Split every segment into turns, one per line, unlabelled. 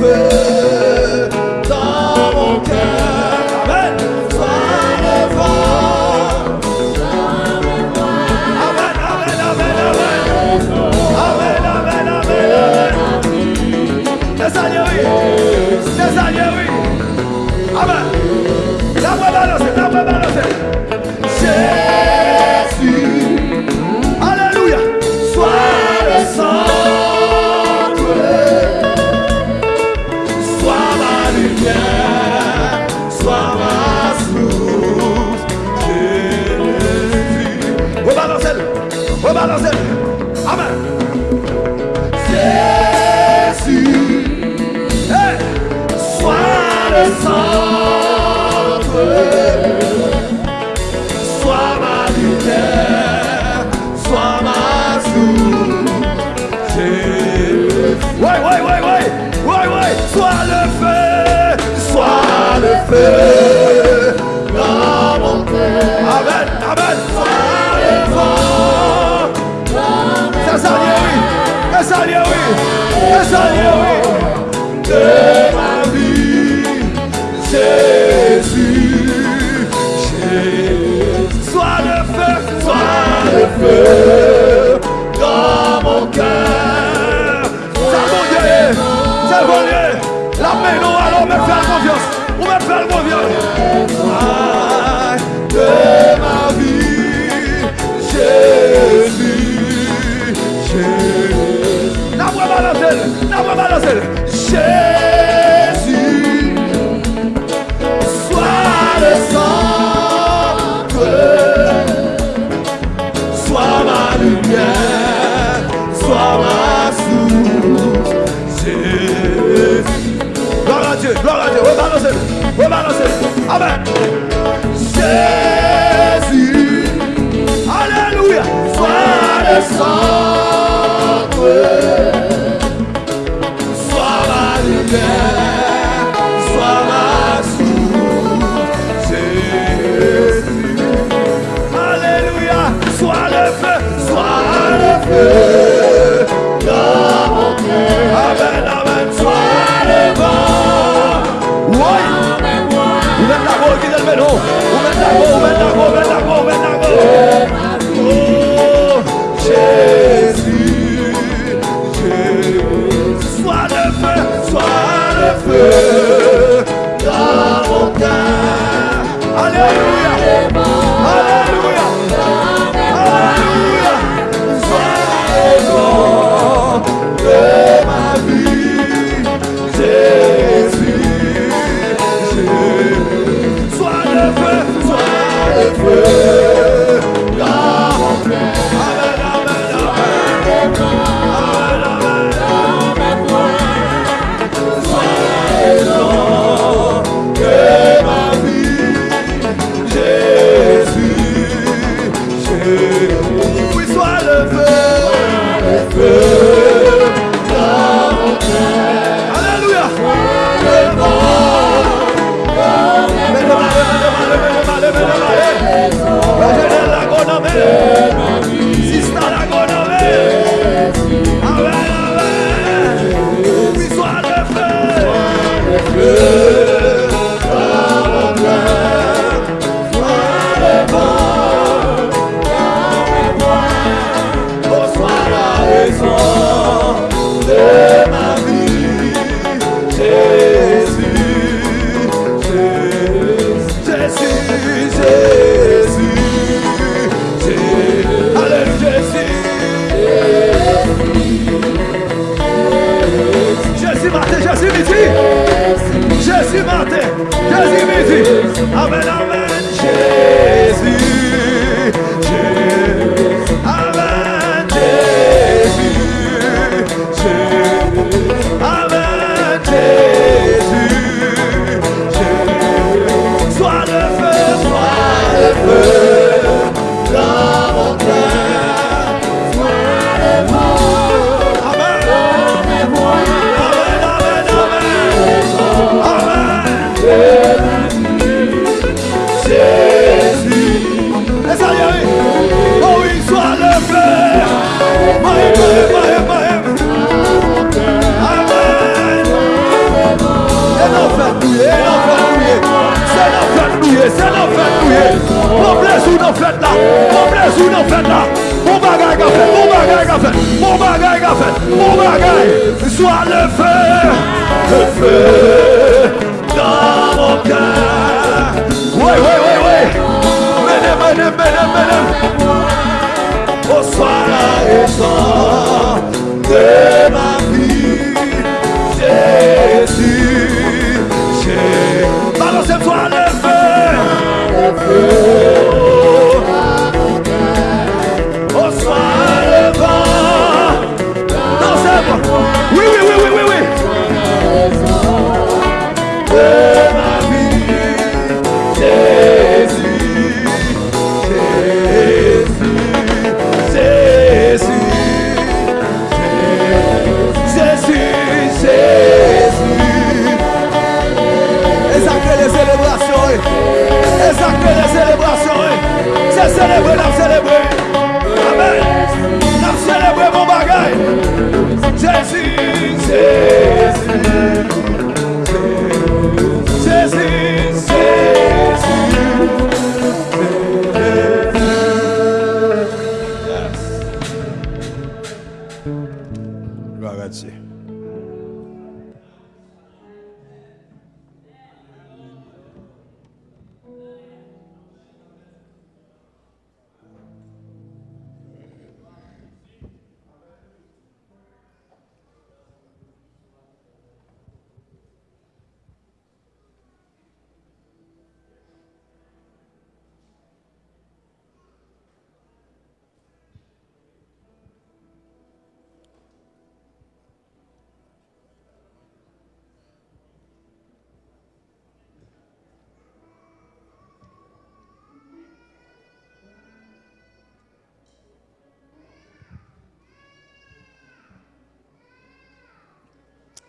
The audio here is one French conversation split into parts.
ver. feu dans mon cœur. Amen, amen. Sois fort dans Ça oui. Ça oui. Ça oui. De ma vie, Jésus, Jésus. Sois le feu, sois le feu. Jésus matin, Jésus midi. Amen, amen. Jésus.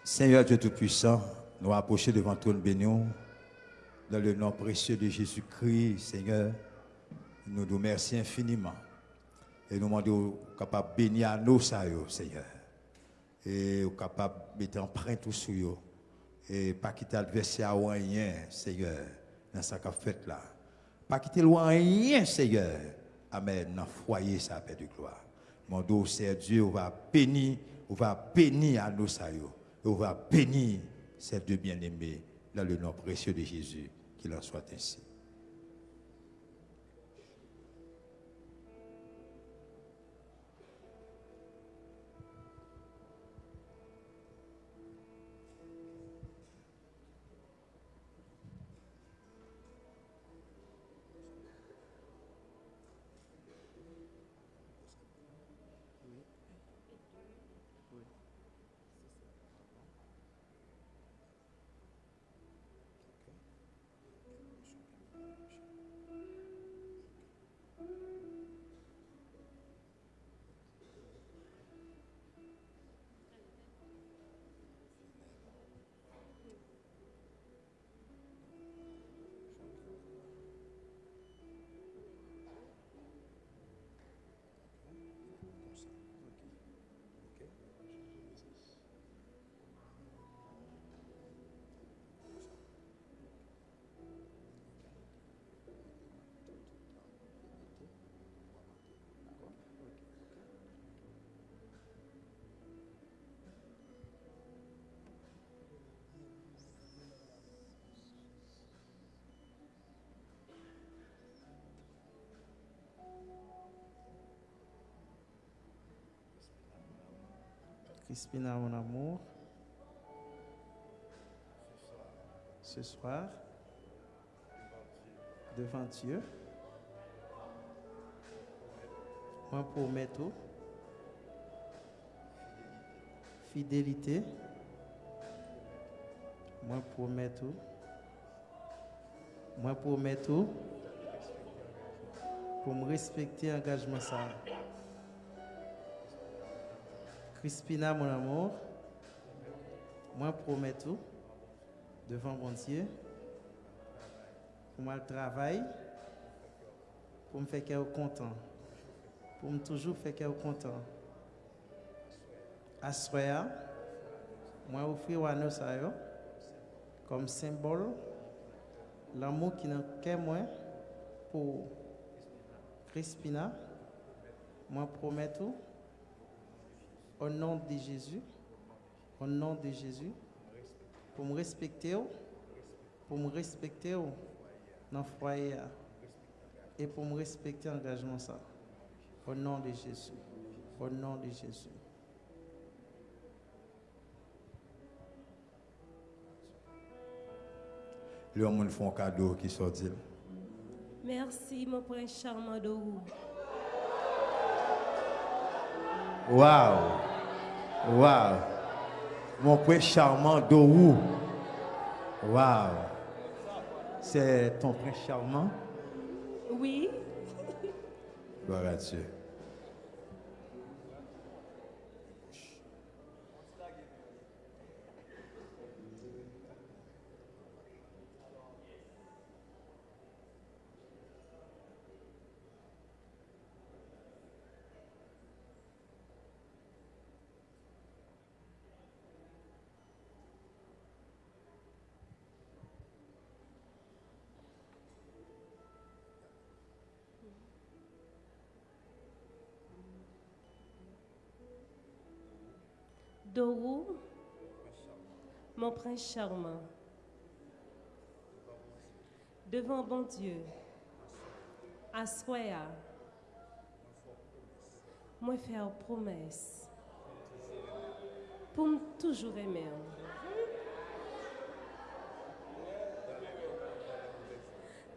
Seigneur Dieu Tout-Puissant, nous approchons devant ton bénion dans le nom précieux de Jésus-Christ, Seigneur. Nous nous remercions infiniment et nous demandons capable de bénir à nous, Seigneur. Et capable de mettre empreinte sur eux. Et pas quitter l'adversaire ou rien, Seigneur, dans qu'a fait là. Pas quitter loin rien, Seigneur. Amen. Dans le foyer, ça Père de gloire. Mon Dieu, c'est Dieu, on va bénir, on va bénir à nous, yo. Et on va bénir ces deux bien-aimés dans le nom précieux de Jésus. Qu'il en soit ainsi.
Crispina, mon amour, ce soir, devant Dieu, moi promets tout, fidélité, moi promets tout, moi promets tout, pour me respecter engagement ça. Crispina, mon amour, moi promets tout devant mon Dieu pour moi le travail, pour me faire qu'elle content, pour me toujours faire qu'elle content. À soir, moi offrir à nous comme symbole l'amour qui n'a qu'un moi pour Crispina, moi promets tout au nom de Jésus, Au nom de Jésus. Pour me respecter, pour me respecter dans le foyer et pour me respecter l'engagement ça. Au nom de Jésus. Au nom de Jésus.
Le monde font un cadeau qui sort.
Merci, mon prince charmant de vous.
Waouh! Waouh! Mon prince charmant d'Orou. Waouh! C'est ton prince charmant?
Oui,
Gloire à Dieu.
Dorou, mon prince charmant, devant bon Dieu, à moi faire promesse pour me toujours aimer.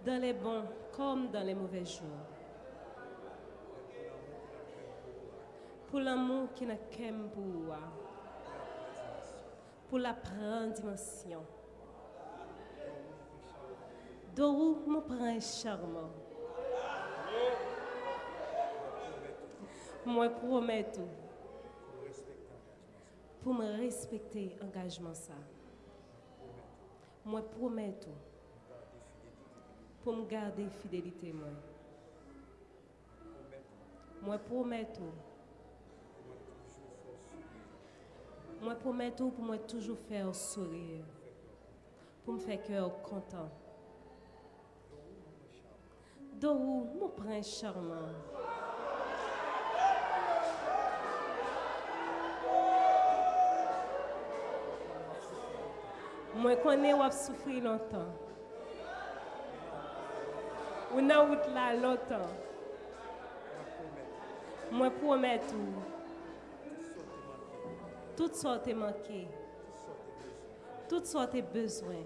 Dans les bons comme dans les mauvais jours. Pour l'amour qui n'a qu'aime pour pour la prendre dimension. Dorou, mon prince charmant. Moi promets tout. Pour me respecter engagement ça. Moi promets tout. Pour me garder fidélité moi. Moi promets tout. Moi promets tout pour moi toujours faire sourire. Pour me faire cœur content. Dorou, mon prince charmant. Moi connais a souffrir longtemps. Nan route là longtemps. Moi promets tout. Toutes sortes de manqué. Toutes sortes de besoins.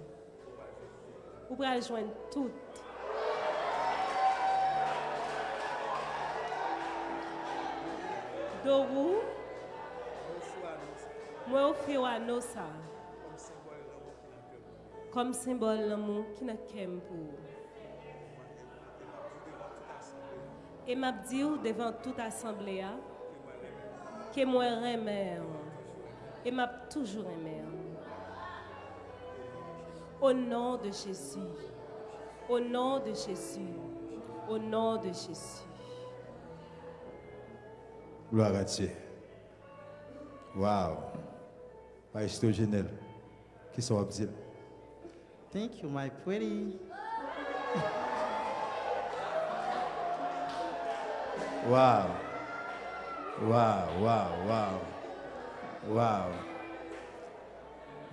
Ou pour joindre toutes. Dorou, moi offrir à nous ça. Comme symbole l'amour qui n'a qu'aime pour. Et m'a dit devant toute assemblée que moi remets et m'a toujours aimé. Au nom de Jésus, au nom de Jésus, au nom de Jésus.
Gloire à Dieu. Waouh! Pasteur Genel, qui sont dire?
Thank you, my pretty.
Waouh! Waouh, waouh, waouh. Waouh.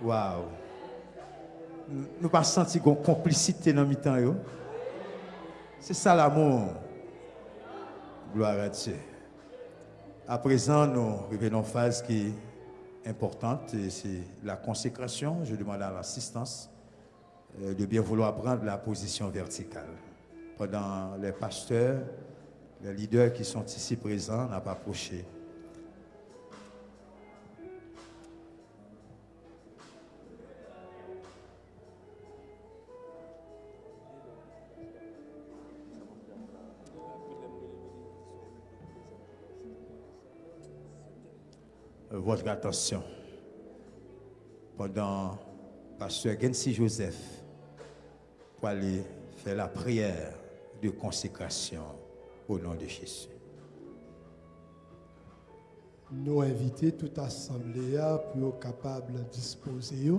Waouh. Nous pas senti une complicité dans le temps. C'est ça l'amour. Gloire à Dieu. À présent, nous revenons à une phase qui est importante, c'est la consécration. Je demande à l'assistance euh, de bien vouloir prendre la position verticale. Pendant les pasteurs, les leaders qui sont ici présents n'ont pas approché. Votre attention pendant Pasteur Gensi Joseph pour aller faire la prière de consécration au nom de Jésus.
Nous inviter toute assemblée pour être capable de disposer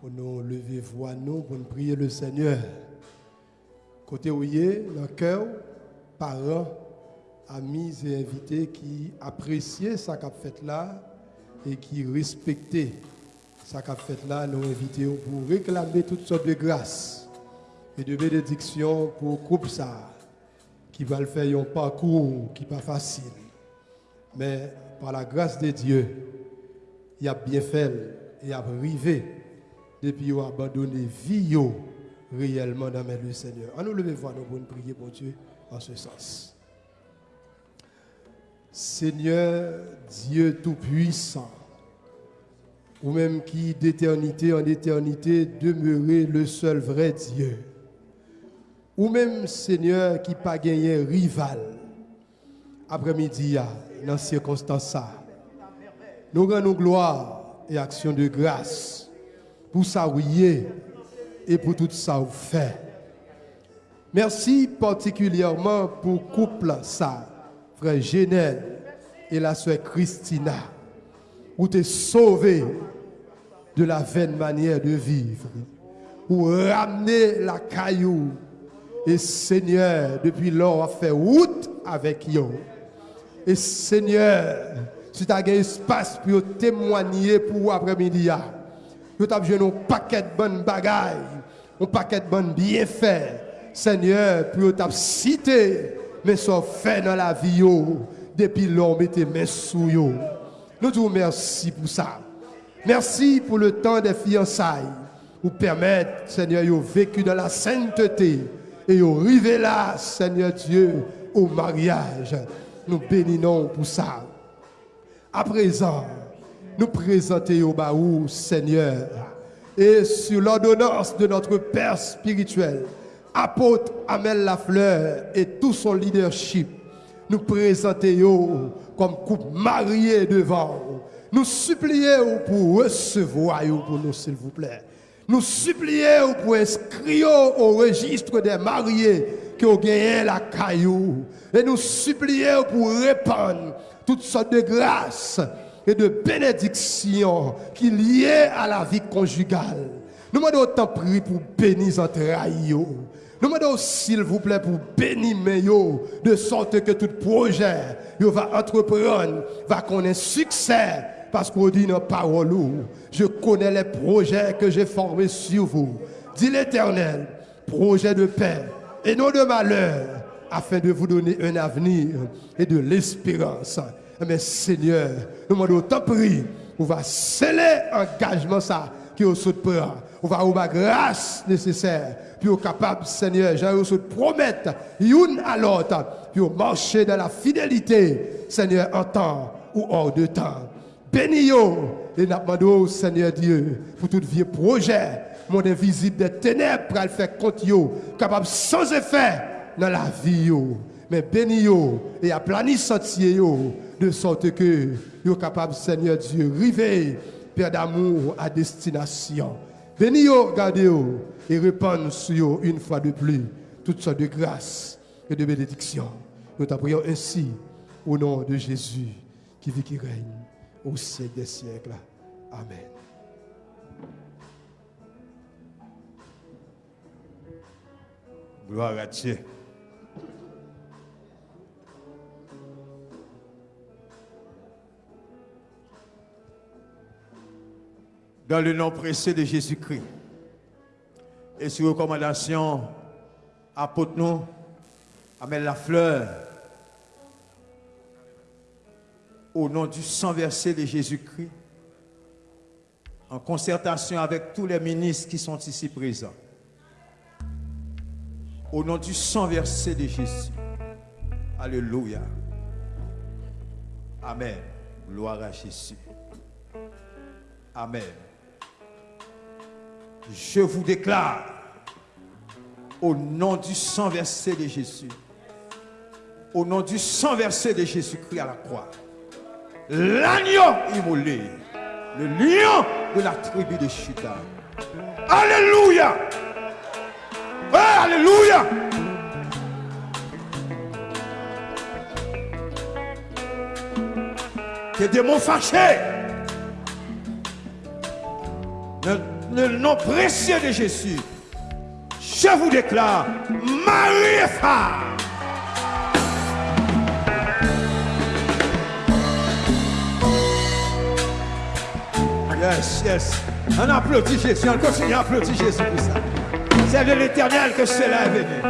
pour nous lever voix nous pour nous prier le Seigneur. Côté où il est, dans le cœur, parents, amis et invités qui appréciaient ça qu'a fait là et qui respectait ça qu'a fait là, nous invitons pour réclamer toutes sortes de grâces et de bénédictions pour le groupe ça, qui va le faire un parcours qui n'est pas facile. Mais par la grâce de Dieu, il a bien fait et a arrivé depuis qu'il a abandonné vie réellement dans le Seigneur. On nous lever voir nous prier pour Dieu en ce sens. Seigneur Dieu Tout-Puissant, ou même qui d'éternité en éternité demeurait le seul vrai Dieu, ou même Seigneur qui pas gagné rival, après-midi, dans ces circonstances, nous rendons gloire et action de grâce pour ça et pour tout ça vous fait. Merci particulièrement pour couple ça, frère Genel et la soeur Christina, où tu es sauvé de la vaine manière de vivre, ou ramener la caillou. Et Seigneur, depuis lors, a fait route avec eux. Et Seigneur, si tu as un espace pour témoigner pour après-midi, tu as besoin d'un paquet de bonnes bagailles, un paquet de bonnes bienfaits. Seigneur, pour tu cité, mais ça fait dans la vie, depuis l'homme était mes sous Nous te remercions pour ça. Merci pour le temps des fiançailles, pour permettre, Seigneur, de vécu dans la sainteté et arriver là, Seigneur Dieu, au mariage. Nous bénissons pour ça. À présent, nous présentons au baou, Seigneur, et sur l'ordonnance de notre Père spirituel, apôtre Amel Lafleur et tout son leadership, nous présentons comme couple marié devant. Nous supplions pour recevoir pour nous, s'il vous plaît. Nous supplions pour inscrire au registre des mariés qui ont gagné la caillou. Et nous supplions pour répandre toutes sortes de grâces et de bénédictions qui liées à la vie conjugale. Nous demandons autant prier pour bénir entre. Nous demandons s'il vous plaît pour bénir de sorte que tout projet que va entreprendre va connaître succès parce qu'on dit nos paroles. Je connais les projets que j'ai formés sur vous. Dit l'Éternel, projet de paix et non de malheur, afin de vous donner un avenir et de l'espérance. Mais Seigneur, nous demandons autant prier, on va sceller engagement ça qui au sous On va avoir grâce nécessaire puis au capable, Seigneur, j'ai se promettre une à l'autre, puis marcher dans la fidélité, Seigneur, en temps ou hors de temps. Bénis et nous Seigneur Dieu, pour tout vieux projet, mon invisible des ténèbres, pour le faire compte, capable sans effet dans la vie. Mais bénis et aplanis sentier de sorte que yo capable, Seigneur Dieu, river, Père d'amour à destination. Bénis gardez et répandre sur une fois de plus toutes sortes de grâces et de bénédictions. Nous t'appuyons ainsi au nom de Jésus qui vit, qui règne au siècle des siècles. Amen.
Gloire à Dieu. Dans le nom précieux de Jésus-Christ et sur recommandation apôtre nous, la fleur, au nom du sang versé de Jésus-Christ, en concertation avec tous les ministres qui sont ici présents, au nom du sang versé de Jésus. Alléluia. Amen. Gloire à Jésus. Amen je vous déclare, au nom du sang versé de Jésus, au nom du sang versé de Jésus-Christ à la croix, l'agneau immolé, le lion de la tribu de Chita. Alléluia! alléluia! Que des mots fâchés le nom précieux de Jésus, je vous déclare, Marie et femme. Yes, yes. On applaudit Jésus, on continue à applaudir Jésus pour ça. C'est de l'éternel que cela est venu.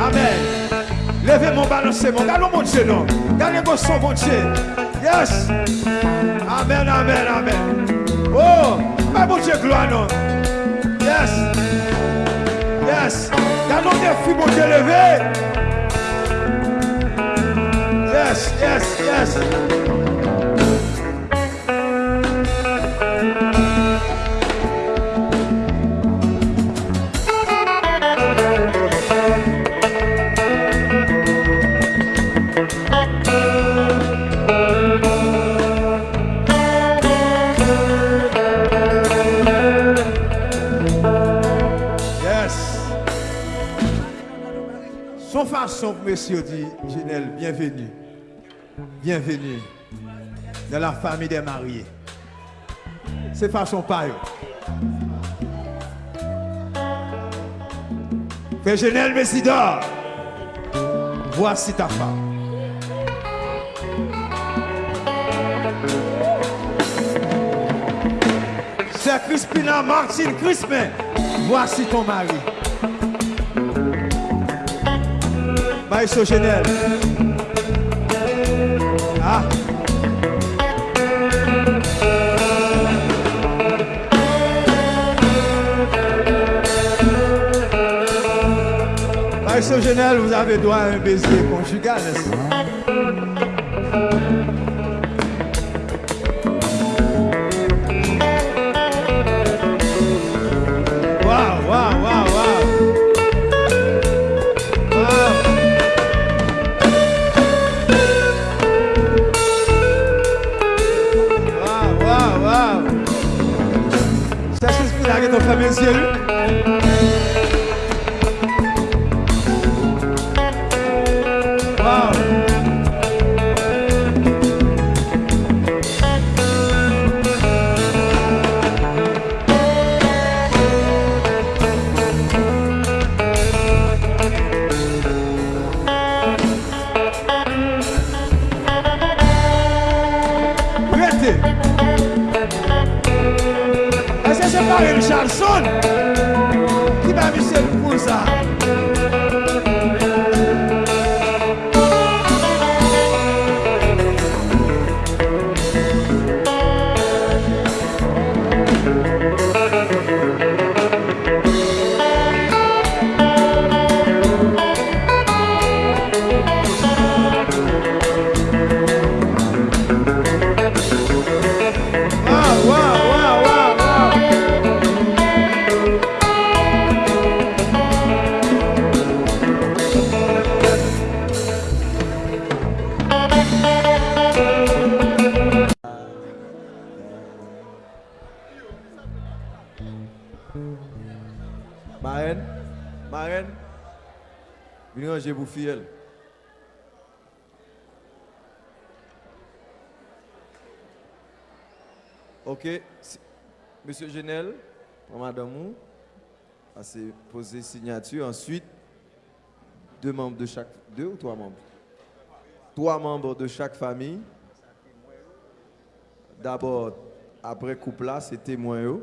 Amen. Levez mon balancez mon. Mon Dieu, non. Gardez son, mon Dieu. Yes. Amen, amen, amen. Oh, Fè bon Dje gloa nou. Yes. Yes. Ganon defi bon Dje leve. Yes, yes, yes. Monsieur dit, Ginelle, bienvenue. Bienvenue dans la famille des mariés. C'est façon pas. Frère Genel Messidor, voici ta femme. C'est Crispina Martine Crispin, voici ton mari. Maïso Genel. Ah. Maïso Genel, vous avez droit à un baiser conjugal, n'est-ce pas?
Ok, si- Monsieur Genel, pour Madame Ou, assez poser signature. Ensuite, deux membres de chaque, deux ou trois membres? Trois membres de chaque famille. D'abord, après couple là, c'est témoin.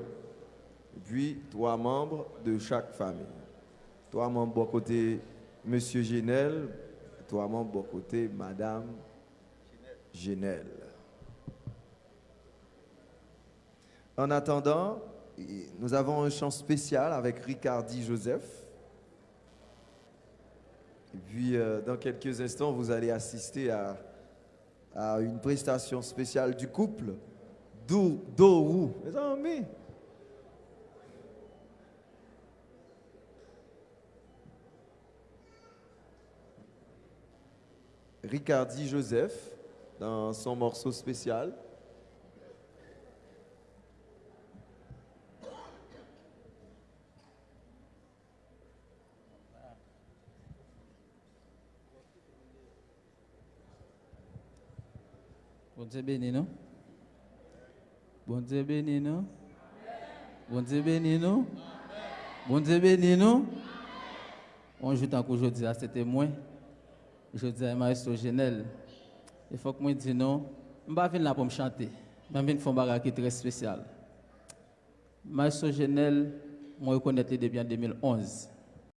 puis, trois membres de chaque famille. Trois membres bon côté Monsieur Genel, trois membres bon côté Madame Genel. En attendant, nous avons un chant spécial avec Ricardi Joseph. Et puis, euh, dans quelques instants, vous allez assister à, une prestation spéciale du couple Dourou. Mes amis, Ricardi Joseph dans son morceau spécial.
Dieu béni nous. Bon Dieu béni nous. Bon Dieu béni nous. Bon Dieu béni nous. On joue tant qu'aujourd'hui à c'était moi. Je dis à Maestro Genel. Il faut que moi dise non. Je ne vais pas venir pour me chanter. Je viens faire un bagage très spécial. Maestro Genel, moi, je connais depuis en 2011.